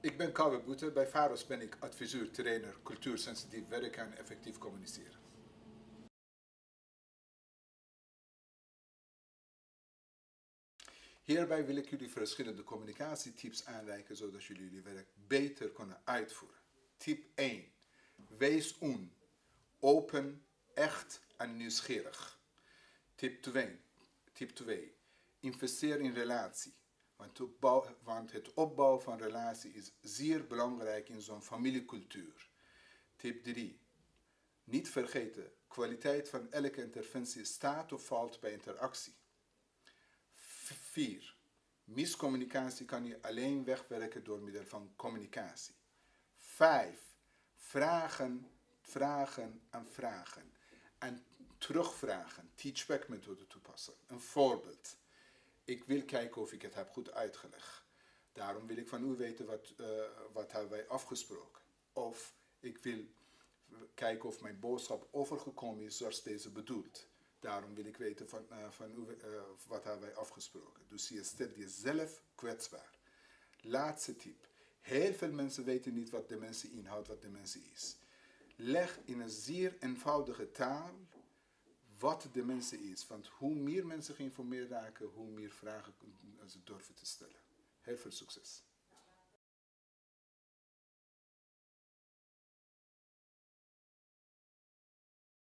Ik ben Kouwe Boete. Bij VAROS ben ik adviseur, trainer, cultuursensitief werken en effectief communiceren. Hierbij wil ik jullie verschillende communicatietips aanreiken zodat jullie jullie werk beter kunnen uitvoeren. Tip 1. Wees on. Open, echt en nieuwsgierig. Tip 2. Tip 2. Investeer in relatie. Want, het opbouwen van relatie is zeer belangrijk in zo'n familiecultuur. Tip 3. Niet vergeten, kwaliteit van elke interventie staat of valt bij interactie. 4. Miscommunicatie kan je alleen wegwerken door middel van communicatie. 5. Vragen, vragen en vragen. En terugvragen, teachback methode toepassen. Een voorbeeld. Ik wil kijken of ik het heb goed uitgelegd. Daarom wil ik van u weten wat, uh, wat hebben wij afgesproken. Of ik wil kijken of mijn boodschap overgekomen is zoals deze bedoelt. Daarom wil ik weten van, uh, van u, uh, wat hebben wij afgesproken. Dus je stelt jezelf kwetsbaar. Laatste tip. Heel veel mensen weten niet wat dementie inhoudt, wat dementie is. Leg in een zeer eenvoudige taal wat dementie is. Want hoe meer mensen geïnformeerd raken, hoe meer vragen ze durven te stellen. Heel veel succes.